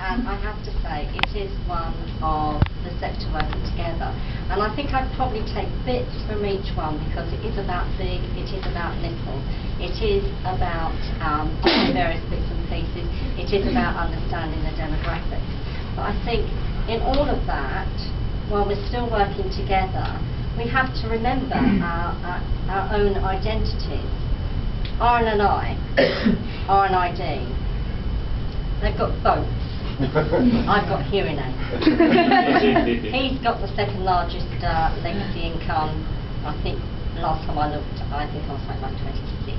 and I have to say it is one of the sector working together. And I think I'd probably take bits from each one because it is about big, it is about little, it is about um, various bits and pieces, it is about understanding the demographics. But I think in all of that, while we're still working together, we have to remember our, our, our own identities. Aaron and I, RNID, they've got boats. I've got hearing aids. He's got the second largest uh, legacy income. I think last time I looked, I think I was something like 26.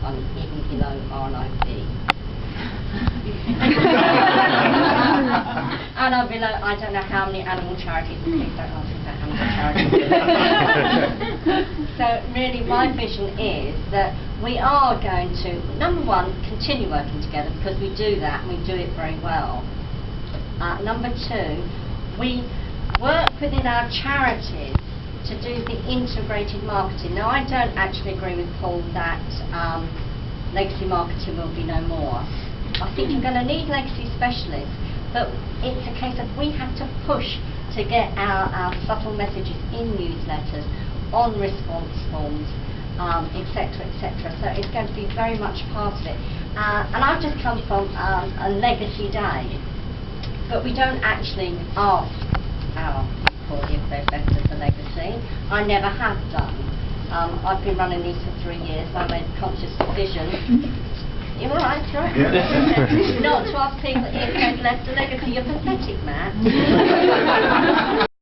I'm even below RNID. and I'm below, I don't know how many animal charities, please don't ask me about animal charities. Really my vision is that we are going to, number one, continue working together because we do that and we do it very well. Uh, number two, we work within our charities to do the integrated marketing. Now I don't actually agree with Paul that um, legacy marketing will be no more. I think you're going to need legacy specialists, but it's a case of we have to push to get our, our subtle messages in newsletters, on response forms, um, etc., etc. So it's going to be very much part of it. Uh, and I've just come from um, a legacy day, but we don't actually ask our people if they're better for legacy. I never have done. Um, I've been running these for three years. I made a conscious decision. You're all right, right. Not to ask people if they've left a legacy. You're pathetic, Matt.